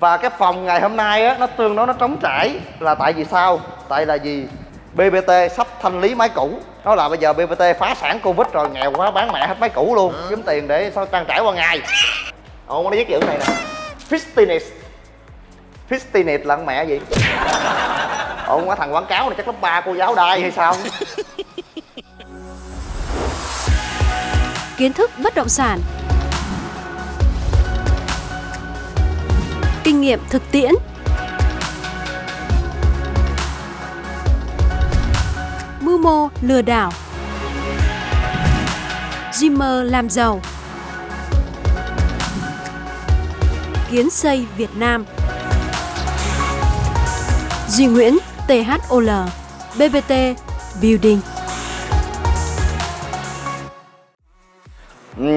và cái phòng ngày hôm nay á nó tương đối nó trống trải. Là tại vì sao? Tại là gì BBT sắp thanh lý máy cũ. Nó là bây giờ BBT phá sản Covid rồi nghèo quá bán mẹ hết máy cũ luôn. Kiếm tiền để sao trang trải qua ngày. Ồ nó viết chữ này nè. Fistiness. Fistiness là con mẹ gì? Ồ quá thằng quảng cáo này chắc lớp ba cô giáo đai hay sao? Kiến thức bất động sản kinh nghiệm thực tiễn. Mưu mô lừa đảo. Dreamer làm giàu. Kiến xây Việt Nam. Duy Nguyễn THOL BBT Building.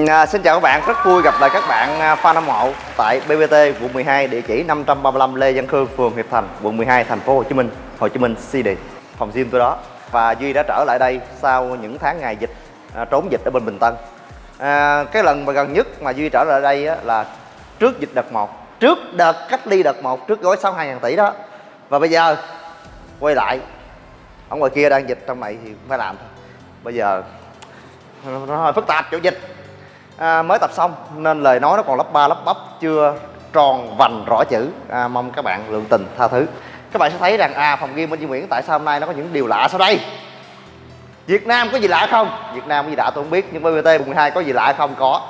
À, xin chào các bạn, rất vui gặp lại các bạn fan hâm mộ tại BBT quận 12 địa chỉ 535 Lê Văn Khương, phường Hiệp Thành, quận 12, thành phố Hồ Chí Minh, Hồ Chí Minh City. Phòng gym tôi đó. Và Duy đã trở lại đây sau những tháng ngày dịch à, trốn dịch ở bên Bình Tân. À, cái lần mà gần nhất mà Duy trở lại đây á, là trước dịch đợt 1, trước đợt cách ly đợt 1, trước gói 62 000 tỷ đó. Và bây giờ quay lại ở ngoài kia đang dịch trong này thì phải làm thôi. Bây giờ nó hơi phức tạp chỗ dịch à, mới tập xong nên lời nói nó còn lấp ba lấp bắp chưa tròn vành rõ chữ. À, mong các bạn lượng tình tha thứ. Các bạn sẽ thấy rằng à phòng game bên Duy Nguyễn tại sao hôm nay nó có những điều lạ sau đây? Việt Nam có gì lạ không? Việt Nam có gì lạ tôi không biết nhưng BBT 12 có gì lạ không? Có.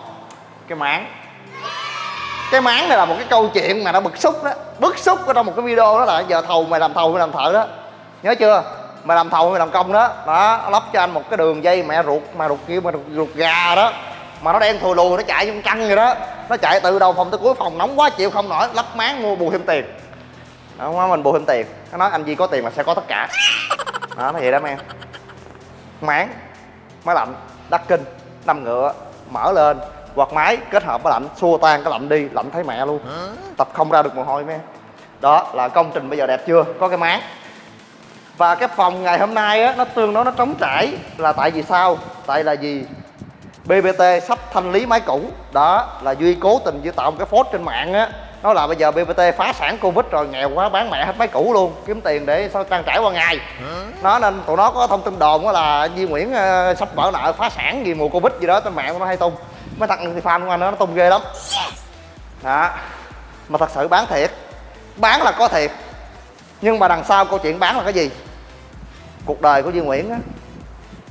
Cái máng. Cái máng này là một cái câu chuyện mà nó bực xúc đó. Bức xúc ở trong một cái video đó là giờ thầu mày làm thầu mày làm thợ đó. Nhớ chưa? Mày làm thầu mày làm công đó. Đó lắp cho anh một cái đường dây mẹ ruột mà ruột kia mà ruột, ruột gà đó mà nó đen thùi lùi, nó chạy trong căng rồi đó. Nó chạy từ đầu phòng tới cuối phòng, nóng quá chịu không nổi lắp máng mua bù thêm tiền. Đó mình bù thêm tiền. Nó nói, anh Di có tiền là sẽ có tất cả. Đó nó vậy đó em. Máng, máy lạnh, đắt kinh, năm ngựa, mở lên, quạt máy, kết hợp với lạnh, xua tan cái lạnh đi, lạnh thấy mẹ luôn. Tập không ra được mồ hôi, mấy em. Đó là công trình bây giờ đẹp chưa? Có cái máng. Và cái phòng ngày hôm nay á, nó tương đối nó trống trải. Là tại vì sao? Tại là gì BBT sắp thanh lý máy cũ. Đó là Duy cố tình Duy tạo một cái phốt trên mạng á. Nó là bây giờ BBT phá sản Covid rồi nghèo quá bán mẹ hết máy cũ luôn. Kiếm tiền để sao trang trải qua ngày. Nó nên tụi nó có thông tin đồn là Duy Nguyễn uh, sắp vỡ nợ phá sản vì mùa Covid gì đó trên mạng nó hay tung. Mấy thằng thì fan của anh nó, nó tung ghê lắm. Đó. Mà thật sự bán thiệt. Bán là có thiệt. Nhưng mà đằng sau câu chuyện bán là cái gì? Cuộc đời của Duy Nguyễn á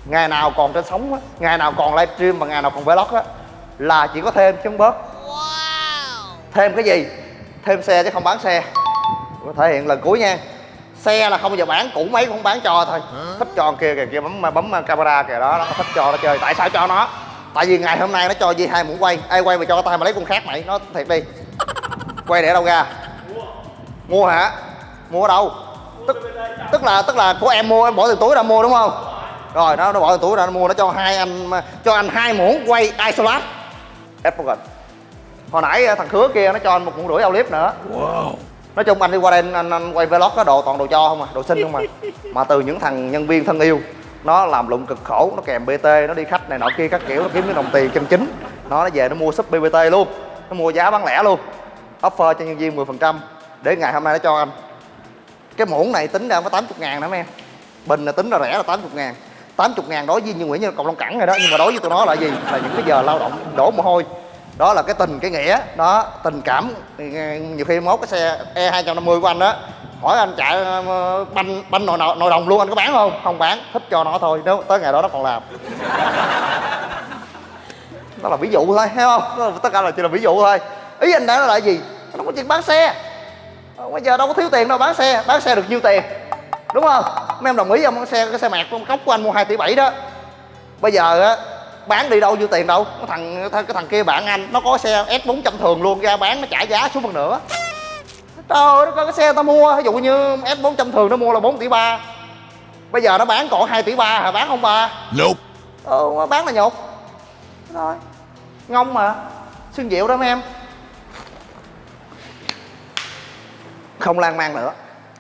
ngày nào còn trên sóng á ngày nào còn livestream và ngày nào còn vlog á là chỉ có thêm chứ không bớt thêm cái gì? Thêm xe chứ không bán xe. Thể hiện lần cuối nha. Xe là không giờ bán cũ mấy cũng không bán cho thôi. Thích cho kia kìa kia bấm bấm camera kìa đó nó thích cho nó chơi. Tại sao cho nó? Tại vì ngày hôm nay nó cho gì hai muỗng quay. Ai quay mà cho tay mà lấy con khác mày nó thiệt đi. Quay để đâu ra? Mua hả? Mua ở đâu? Tức tức là tức là của em mua em bỏ tiền túi ra mua đúng không rồi nó nó bỏ túi ra nó mua nó cho hai anh cho anh hai muỗng quay isolat Advocat hồi nãy thằng khứa kia nó cho anh một muỗng rưỡi clip nữa. Wow. nói chung anh đi qua đây anh, anh, anh quay vlog có đồ toàn đồ cho không à đồ xinh không à. Mà từ những thằng nhân viên thân yêu nó làm lụng cực khổ nó kèm bt nó đi khách này nọ kia các kiểu nó kiếm cái đồng tiền chân chính. Nó nó về nó mua súp bbt luôn nó mua giá bán lẻ luôn. Offer cho nhân viên 10% để ngày hôm nay nó cho anh. Cái muỗng này tính ra có 80 ngàn nữa em. Bình là tính là rẻ là 80 ngàn 80 ngàn đối với như Nguyễn như cộng Long Cẳng rồi đó. Nhưng mà đối với tụi nó là gì? Là những cái giờ lao động đổ mồ hôi. Đó là cái tình cái nghĩa. Đó tình cảm. Ờ, nhiều khi mốt cái xe e 250 của anh đó hỏi anh chạy ờ, banh banh nội, nội đồng luôn anh có bán không? Không bán. Thích cho nó thôi. Nếu tới ngày đó nó còn làm. Đó là ví dụ thôi thấy không? Tất cả là chỉ là ví dụ thôi. Ý anh đã nói là gì? Nó có chuyện bán xe. Ờ, bây giờ đâu có thiếu tiền đâu bán xe. Bán xe được nhiêu tiền? Đúng không? Mấy em đồng ý không cái xe cái xe mạc con cốc của anh mua 2 tỷ bảy đó. Bây giờ á bán đi đâu nhiêu tiền đâu. Cái thằng cái thằng kia bạn anh nó có xe s 400 thường luôn ra bán nó trả giá xuống phần nữa trời ơi có cái xe tao mua ví dụ như s 400 thường nó mua là 4 tỷ ba. Bây giờ nó bán còn 2 tỷ ba hả? Bán không ba? Nope. ừ bán là nhục rồi ngông mà. Xương diệu đó mấy em. Không lan man nữa.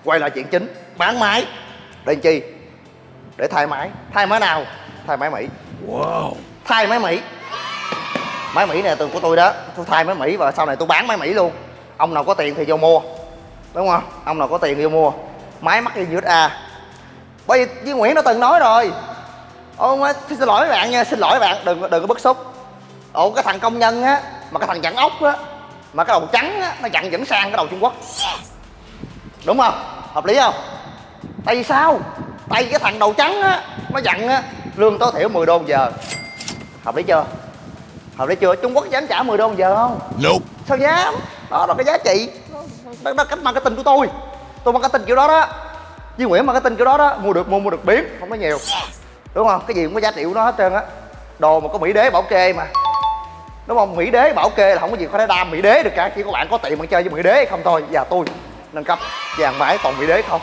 Quay lại chuyện chính. Bán máy để chi? Để thay máy. Thay máy nào? Thay máy mỹ. Wow. thay máy mỹ. Máy mỹ này từ của tôi đó. Tôi thay máy mỹ và sau này tôi bán máy mỹ luôn. Ông nào có tiền thì vô mua. Đúng không? Ông nào có tiền thì vô mua. Máy mắc như USA bởi vì với Nguyễn đã từng nói rồi. Ô, xin lỗi các bạn nha xin lỗi các bạn. Đừng đừng có bức xúc. Ồ cái thằng công nhân á mà cái thằng chặn ốc á mà cái đầu trắng á nó chặn vẫn sang cái đầu trung quốc. Đúng không? Hợp lý không tại vì sao? Tại vì cái thằng đầu trắng á nó dặn á lương tối thiểu 10 đô một giờ. Hợp lý chưa? Hợp lý chưa? Trung quốc dám trả 10 đô một giờ không? Nope. sao dám? Đó là cái giá trị. Đó, đó cách marketing của tôi. Tôi marketing kiểu đó đó. Với nguyễn marketing kiểu đó đó. Mua được mua mua được biến không có nhiều. Đúng không? Cái gì cũng có giá trị của nó hết trơn á. Đồ mà có mỹ đế bảo kê mà. Đúng không? Mỹ đế bảo kê là không có gì có thể đam mỹ đế được cả. Chỉ có bạn có tiền bạn chơi với mỹ đế hay không thôi. Và tôi nâng cấp vàng máy toàn mỹ đế không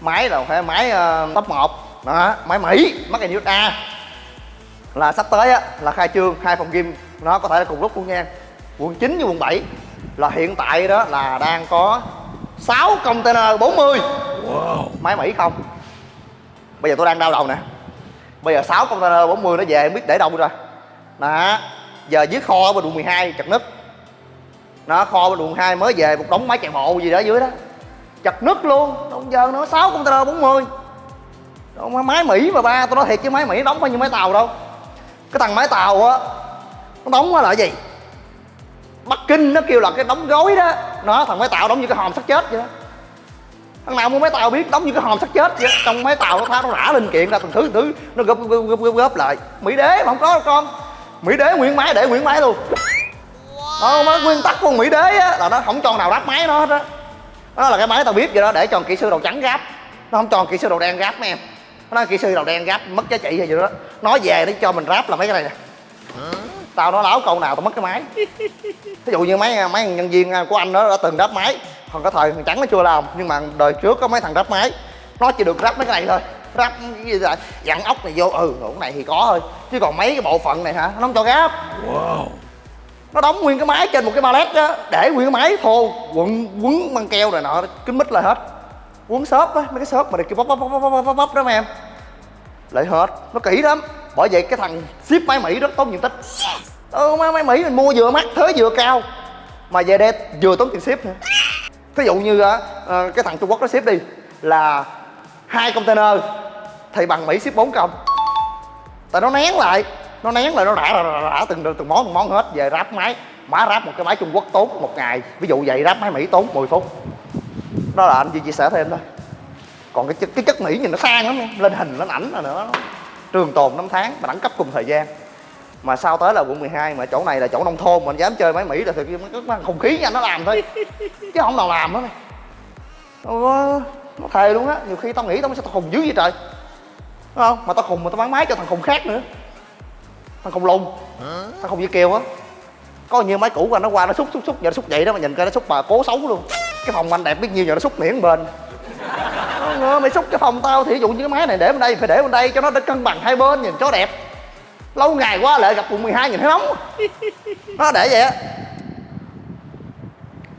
máy là phải máy uh, top 1 đó máy mỹ mắc in USA là sắp tới á là khai trương hai phòng gym. Nó có thể là cùng lúc luôn nha. Quận 9 với quận 7 là hiện tại đó là đang có 6 container 40 Wow. máy Mỹ không? Bây giờ tôi đang đau đầu nè. Bây giờ 6 container 40 nó về không biết để đâu rồi đó giờ dưới kho ở bên quận 12 chật nứt nó kho bên quận 2 mới về một đống máy chạy bộ gì đó dưới đó chật nứt luôn. Đông giờ nó 6 container 40 Đâu máy Mỹ mà ba tôi nói thiệt chứ máy Mỹ đóng bao nhiêu máy tàu đâu. Cái thằng máy tàu á nó đóng á là cái gì? Bắc Kinh nó kêu là cái đóng gối đó. Nó thằng máy tàu đóng như cái hòm sắt chết vậy đó. Thằng nào mua máy tàu biết đóng như cái hòm sắt chết vậy đó. trong máy tàu nó tháo nó rã linh kiện ra từng thứ từng thứ nó gấp gấp, gấp, gấp, gấp lại. Mỹ đế mà không có đâu con. Mỹ đế nguyên máy để nguyên máy luôn. Đó nó ờ, nguyên tắc của mỹ đế á là nó không cho nào ráp máy nó hết á đó là cái máy tao biết vậy đó, để cho kỹ sư đầu trắng gáp. Nó không cho kỹ sư đầu đen gáp mấy em. Nó kỹ sư đầu đen gáp, mất giá trị hay gì đó. Nói về nó cho mình ráp là mấy cái này nè. Tao nói láo câu nào tao mất cái máy. Ví dụ như mấy mấy nhân viên của anh đó đã từng ráp máy. Còn cái thời thằng trắng nó chưa làm, nhưng mà đời trước có mấy thằng ráp máy. Nó chỉ được ráp mấy cái này thôi. Ráp cái gì là dặn ốc này vô ừ cái này thì có thôi. Chứ còn mấy cái bộ phận này hả, nó không cho ráp Wow nó đóng nguyên cái máy trên một cái pallet á để nguyên cái máy thô quấn quấn băng keo này nọ kín mít lại hết. Quấn xốp á mấy cái xốp mà được kêu bóp bóp bóp bóp bóp bóp đó mấy em. Lại hết nó kỹ lắm. Bởi vậy cái thằng ship máy mỹ rất tốn diện tích. Ừ, máy, máy mỹ mình mua vừa mắc thuế vừa cao. Mà về đây vừa tốn tiền ship nữa. Ví dụ như á, ờ, cái thằng trung quốc nó ship đi là hai container thì bằng mỹ ship bốn công tại nó nén lại nó nén lại nó rã rã, rã, rã từng từng món từng món hết. Về ráp máy. Má ráp một cái máy trung quốc tốn một ngày. Ví dụ vậy ráp máy mỹ tốn 10 phút. Đó là anh chỉ chia sẻ thêm thôi còn cái chất, cái chất mỹ nhìn nó sang lắm nha. Lên hình lên ảnh là nữa trường tồn năm tháng mà đẳng cấp cùng thời gian. Mà sau tới là quận 12 mà chỗ này là chỗ nông thôn mà anh dám chơi máy mỹ là thực nó có khí nha nó làm thôi. Chứ không nào làm hết này nó, nó thề luôn á. Nhiều khi tao nghĩ tao sẽ tao khùng dữ vậy trời. Đúng không? Mà tao khùng mà tao bán máy cho thằng khùng khác nữa thằng không lung, thằng không dễ kêu á. Có nhiều máy cũ của anh nó qua nó xúc xúc xúc giờ nó xúc vậy đó mà nhìn coi nó xúc bà cố xấu luôn. Cái phòng anh đẹp biết nhiêu giờ nó xúc miễn bên. Nó ngờ mày xúc cái phòng tao thì ví dụ như cái máy này để bên đây phải để bên đây cho nó để cân bằng hai bên nhìn cho đẹp. Lâu ngày quá lại gặp quận 12 nhìn thấy nóng nó để vậy á.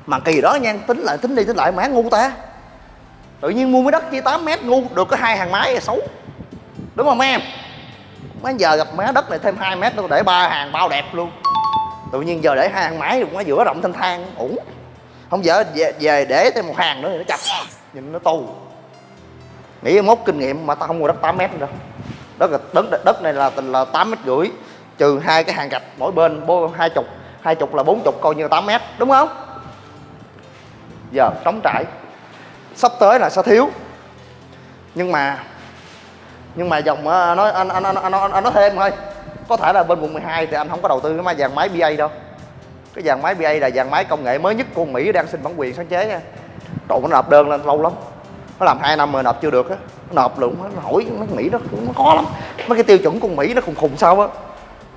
Mà kỳ đó nha tính lại tính đi tính lại má ngu ta. Tự nhiên mua mấy đất chia 8 mét ngu được có hai hàng máy là xấu. Đúng không em? Mấy giờ gặp má đất này thêm 2 mét tôi để ba hàng bao đẹp luôn. Tự nhiên giờ để hai hàng máy cũng quá giữa rộng thanh thang ủng, không giờ về, về để thêm một hàng nữa thì nó chặt. Nhìn nó tù nghĩ mốt kinh nghiệm mà tao không mua đất 8 mét nữa đâu. Đất là đất đất này là là tám mét rưỡi. Trừ hai cái hàng gạch mỗi bên bô hai chục. Hai chục là bốn chục coi như 8 mét đúng không? Giờ trống trải. Sắp tới là sẽ thiếu. Nhưng mà nhưng mà dòng nó nói anh anh anh anh, anh, nói thêm thôi. Có thể là bên quận 12 thì anh không có đầu tư cái máy dàn máy BA đâu. Cái dàn máy BA là dàn máy công nghệ mới nhất của Mỹ đang xin bản quyền sáng chế nha. Trời nó nộp đơn lên lâu lắm. Nó làm hai năm rồi nộp chưa được á. Nộp luôn nó hỏi nó Mỹ nó, nó khó lắm. Mấy cái tiêu chuẩn của Mỹ nó khùng khùng sao á.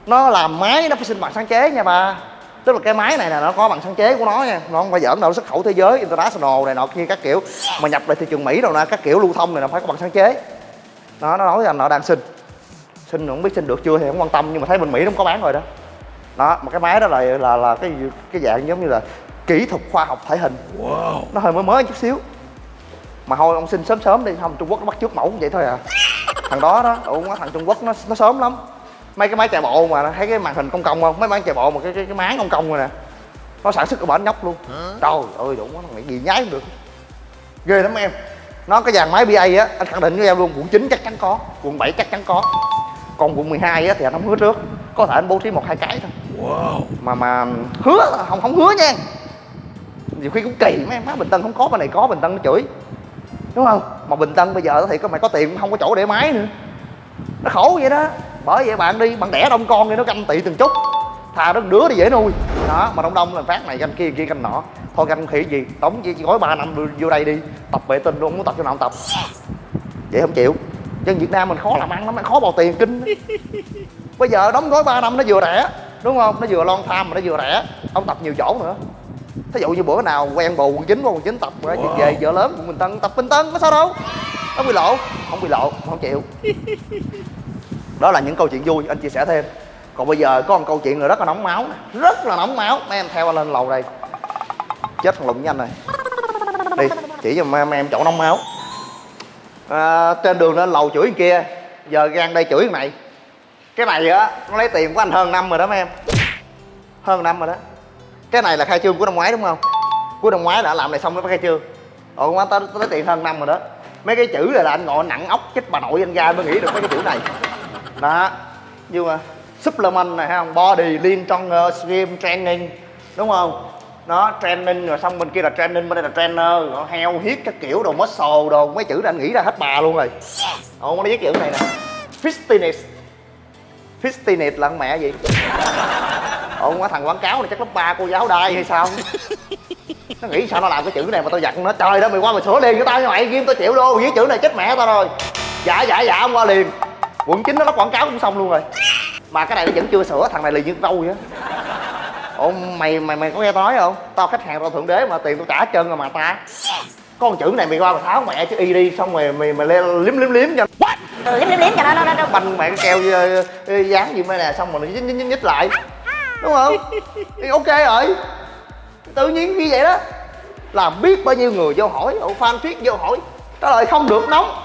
Nó làm máy nó phải xin bằng sáng chế nha bà tức là cái máy này là nó có bằng sáng chế của nó nha. Nó không phải giỡn đâu xuất khẩu thế giới international này nọ kia các kiểu. Mà nhập lại thị trường Mỹ đâu nè các kiểu lưu thông này nó phải có bằng sáng chế nó nó nói rằng nó đang xin. Xin không biết xin được chưa thì không quan tâm nhưng mà thấy bên Mỹ nó không có bán rồi đó. Đó mà cái máy đó là là là cái cái dạng giống như là kỹ thuật khoa học thể hình. Wow. nó hơi mới mới chút xíu. Mà thôi ông xin sớm sớm đi. Không trung quốc nó bắt trước mẫu vậy thôi à. Thằng đó đó ủa nó thằng trung quốc nó nó sớm lắm. Mấy cái máy chạy bộ mà thấy cái màn hình công công không? Mấy máy chạy bộ mà cái cái, cái máng công công rồi nè. Nó sản xuất cái bển nhóc luôn. Trời ơi đủ nó mày gì nhái không được. Ghê lắm em nó cái dàn máy BA á anh khẳng định với em luôn. Quận 9 chắc chắn có quận 7 chắc chắn có. Còn quận 12 á thì anh không hứa trước. Có thể anh bố trí một hai cái thôi. Mà mà hứa không không hứa nha. Nhiều khi cũng kỳ mấy em má bình tân không có bên này có bình tân nó chửi. Đúng không? Mà bình tân bây giờ thì có mày có tiền cũng không có chỗ để máy nữa. Nó khổ vậy đó. Bởi vậy bạn đi bạn đẻ đông con đi nó canh tị từng chút. Thà nó đứa đi dễ nuôi. Đó mà đông đông là phát này canh kia kia canh nọ thôi canh khỉ gì? Tống chỉ gói 3 năm vô đây đi. Tập vệ tinh luôn muốn tập cho nào tập. Vậy không chịu. Dân việt nam mình khó làm ăn lắm khó bào tiền kinh bây giờ đóng gói 3 năm nó vừa rẻ đúng không? Nó vừa lon tham mà nó vừa rẻ. Ông tập nhiều chỗ nữa. Thí dụ như bữa nào quen bồ quần chín qua quần chín tập rồi wow. về vợ lớn của mình tân tập bình tân có sao đâu. Nó bị lộ không bị lộ không chịu. Đó là những câu chuyện vui anh chia sẻ thêm. Còn bây giờ có một câu chuyện nữa rất là nóng máu rất là nóng máu. Mấy em theo anh lên lầu đây chết thằng lụng với anh này đi chỉ cho ma em chỗ nóng máu. À, trên đường lên lầu chửi kia giờ gan đây chửi thằng này. Cái này á nó lấy tiền của anh hơn năm rồi đó mấy em. Hơn năm rồi đó. Cái này là khai trương của năm ngoái đúng không? Của năm ngoái đã làm này xong nó khai trương. Ồ quá tao lấy tiền hơn năm rồi đó. Mấy cái chữ này là anh ngồi nặng ốc chích bà nội anh ra mới nghĩ được mấy cái chữ này. Đó nhưng mà supplement này hay không body lean uh, stream training đúng không? Nó training rồi xong bên kia là training, bên đây là trainer. Rồi heo hiết các kiểu đồ muscle đồ. Mấy chữ này anh nghĩ ra hết bà luôn rồi. Ồ nó viết chữ này nè. Fitness fitness là con mẹ gì? Ồ quá thằng quảng cáo này chắc lớp ba cô giáo đai hay sao? Nó nghĩ sao nó làm cái chữ này mà tao giặt nó. Trời đó mày qua mày sửa liền cho tao như mày. Ghim tao chịu luôn viết chữ này chết mẹ tao rồi. Dạ dạ dạ không qua liền. Quận chín nó nó quảng cáo cũng xong luôn rồi. Mà cái này nó vẫn chưa sửa. Thằng này liền như râu vậy ủa mày mày mày có nghe tao nói không? Tao khách hàng tao thượng đế mà tiền tao trả hết trơn rồi mà ta. Một chữ này mày qua mày tháo mẹ chứ y đi xong rồi mày mày lên liếm liếm liếm cho. What? Ừ, liếm liếm liếm cho nó nó nó, banh mẹ keo ờ, ờ, dán gì mấy nè xong rồi nó nhích nhích nhích lại. Đúng không? Thì ok rồi. Tự nhiên như vậy đó. Làm biết bao nhiêu người vô hỏi ủa fan viết vô hỏi. Trả lời không được nóng.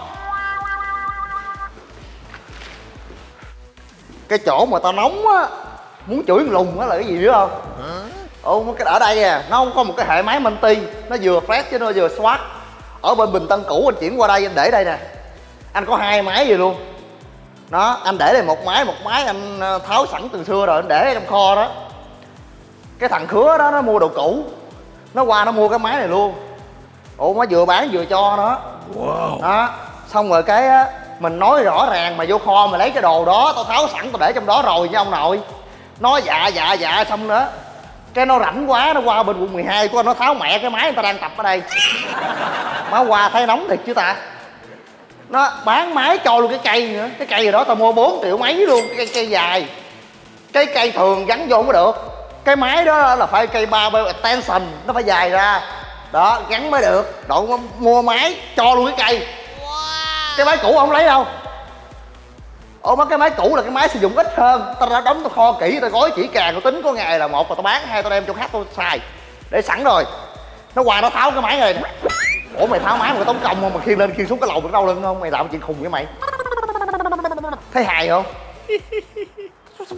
Cái chỗ mà tao nóng á muốn chửi lùng á là cái gì biết không? Ồ cái ở đây à nó không có một cái hệ máy Monty nó vừa fresh chứ nó vừa swat. Ở bên bình tân cũ anh chuyển qua đây anh để đây nè. Anh có hai máy gì luôn. Đó anh để đây một máy một máy anh ờ, tháo sẵn từ xưa rồi anh để trong kho đó. Cái thằng khứa đó nó mua đồ cũ. Nó qua nó mua cái máy này luôn. Ủa nó vừa bán vừa cho nó wow. đó xong rồi cái á mình nói rõ ràng mà vô kho mà lấy cái đồ đó tao tháo sẵn tao để trong đó rồi nha ông nội nói dạ dạ dạ xong nữa. Cái nó rảnh quá nó qua bên quận 12 của nó tháo mẹ cái máy người ta đang tập ở đây. Má qua thấy nóng thiệt chứ ta. Nó bán máy cho luôn cái cây nữa. Cái cây đó tao mua 4 triệu mấy luôn cái cây, cây dài. Cái cây thường gắn vô không có được. Cái máy đó là phải cây barbell extension nó phải dài ra. Đó gắn mới được. Đội mua máy cho luôn cái cây. Cái máy cũ không lấy đâu ồ mấy cái máy cũ là cái máy sử dụng ít hơn. Tao đã đóng tao kho kỹ, tao gói chỉ càng, tao tính có ngày là một là tao bán hai, tao đem cho khách tao xài. Để sẵn rồi. Nó qua nó tháo cái máy rồi ủa, mày tháo máy mà tốn công không? Mà khiêng lên khiêng xuống cái lầu được đau lưng không? Mày làm chuyện khùng với mày. Thấy hài không?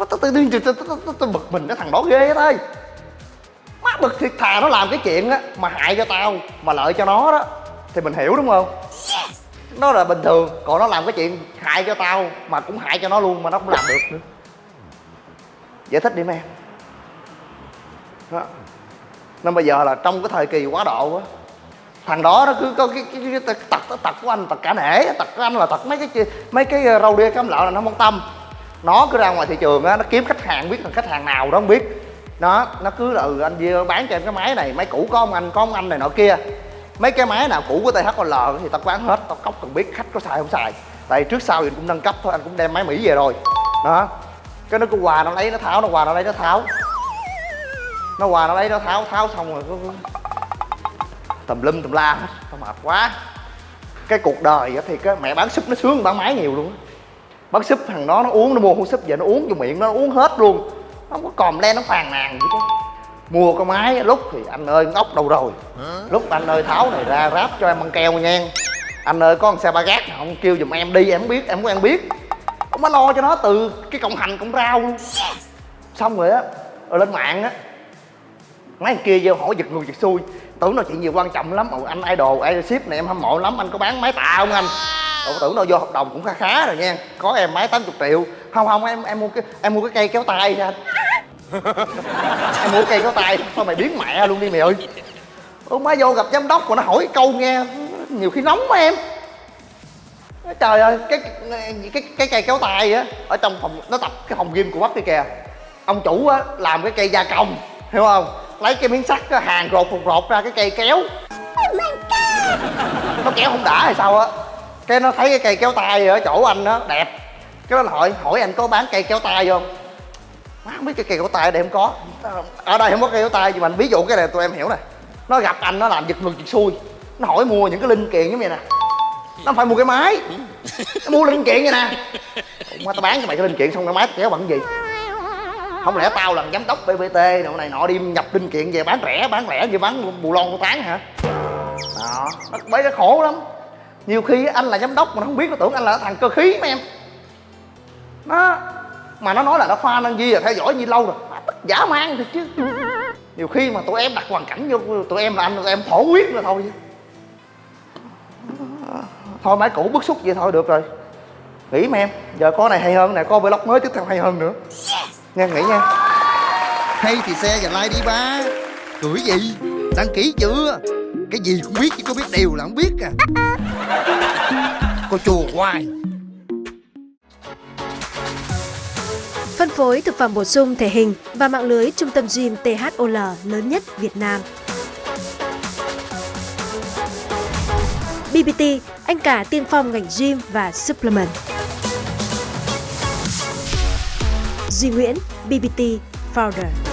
Tao tự nhiên tôi bực mình, cái thằng đó ghê thôi. Má bực thiệt thà nó làm cái chuyện á, mà hại cho tao, mà lợi cho nó đó. Thì mình hiểu đúng không? Nó là bình thường. Còn nó làm cái chuyện hại cho tao mà cũng hại cho nó luôn mà nó cũng làm được nữa. Giải thích đi em. Đó. Nên bây giờ là trong cái thời kỳ quá độ á thằng đó nó cứ có cái, cái, cái, cái tật tật của anh tật cả nể tật của anh là tật mấy cái mấy cái ờ, râu đia cám lợ là nó không tâm. Nó cứ ra ngoài thị trường á nó kiếm khách hàng biết là khách hàng nào đó không biết. Nó nó cứ là ừ anh Dưa bán cho em cái máy này máy cũ có ông anh có ông anh này nọ kia mấy cái máy nào cũ của THOL thì tao bán hết, tao cóc cần biết khách có xài không xài. Tại trước sau thì cũng nâng cấp thôi, anh cũng đem máy Mỹ về rồi. Đó. Cái nó cứ quà nó lấy, nó tháo, nó quà nó lấy, nó tháo. Nó quà nó lấy, nó tháo tháo xong rồi cứ tùm lum tùm la hết, tao mệt quá. Cái cuộc đời thì cái mẹ bán súp nó sướng, bán máy nhiều luôn bán súp thằng đó nó uống, nó mua hũ súp về nó uống vô miệng, nó uống hết luôn. Nó không có còm len nó phàn nàn gì chứ mua cái máy lúc thì anh ơi ngốc đâu rồi. Lúc anh ơi tháo này ra ráp cho em băng keo nha. Anh ơi có con xe ba gác nào không? Kêu giùm em đi em không biết em có em biết. Ông mới lo cho nó từ cái cộng hành cộng rau. Luôn xong rồi á rồi lên mạng á mấy thằng kia vô hỏi giật người giật xuôi. Tưởng nói chuyện gì quan trọng lắm. Ồ, anh idol ship này em hâm mộ lắm anh có bán máy tạ không anh? Ồ, tưởng đâu vô hợp đồng cũng khá khá rồi nha. Có em máy 80 triệu. Không không em em mua cái em mua cái cây kéo tay nha em mua cây kéo tay sao mày biến mẹ luôn đi mày ơi? Ủa má vô gặp giám đốc mà nó hỏi câu nghe nhiều khi nóng mà em. Trời ơi cái cái cái cây kéo tay á ở trong phòng nó tập cái phòng gym của bác kia kìa. Ông chủ á làm cái cây gia công hiểu không? Lấy cái miếng sắt hàng rột rột rột ra cái cây kéo. Nó kéo không đã hay sao á. Cái nó thấy cái cây kéo tay ở chỗ anh á đẹp. Cái nó hỏi hỏi anh có bán cây kéo tay không má không biết cái cây kéo tay ở đây không có. Ở đây không có cây kéo tay nhưng mà ví dụ cái này tụi em hiểu nè. Nó gặp anh, nó làm giật ngược giật xuôi. Nó hỏi mua những cái linh kiện giống vậy nè. Nó phải mua cái máy. Nó mua linh kiện vậy nè. Má tao bán cho mày cái linh kiện xong cái máy kéo bằng cái gì? Không lẽ tao là giám đốc bbt đồ này nọ đi nhập linh kiện về bán rẻ bán rẻ như bán bù lon của tán hả? Đó, nó bởi nó khổ lắm. Nhiều khi anh là giám đốc mà nó không biết, nó tưởng anh là thằng cơ khí mà em. Nó mà nó nói là nó fan anh Di là theo dõi như lâu rồi. Mà giả mang thì chứ. Nhiều khi mà tụi em đặt hoàn cảnh vô, tụi em là anh, tụi em thổ huyết rồi thôi thôi máy cũ bức xúc vậy thôi, được rồi. Nghĩ mà em. Giờ có này hay hơn nè, có vlog mới tiếp theo hay hơn nữa. Nha nghĩ nha. Hay thì xe và like đi, ba. Gửi gì? Đăng ký chưa? Cái gì cũng biết chứ có biết điều là không biết à. Cô chùa hoài. Phối thực phẩm bổ sung thể hình và mạng lưới trung tâm gym THOL lớn nhất Việt Nam. BBT, anh cả tiên phong ngành gym và supplement. Duy Nguyễn, BBT Founder.